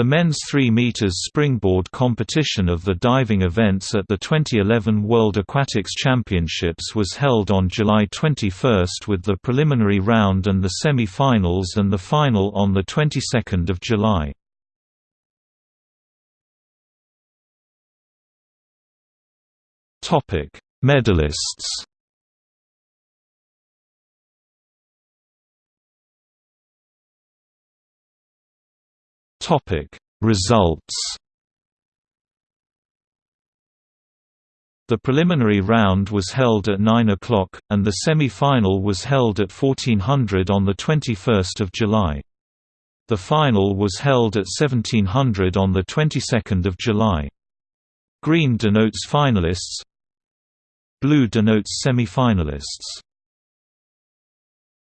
The men's 3 meters springboard competition of the diving events at the 2011 World Aquatics Championships was held on July 21 with the preliminary round and the semi-finals and the final on the 22nd of July. Topic: Medalists. Topic: Results. The preliminary round was held at 9 o'clock, and the semi-final was held at 1400 on 21 July. The final was held at 1700 on 22 July. Green denotes finalists Blue denotes semi-finalists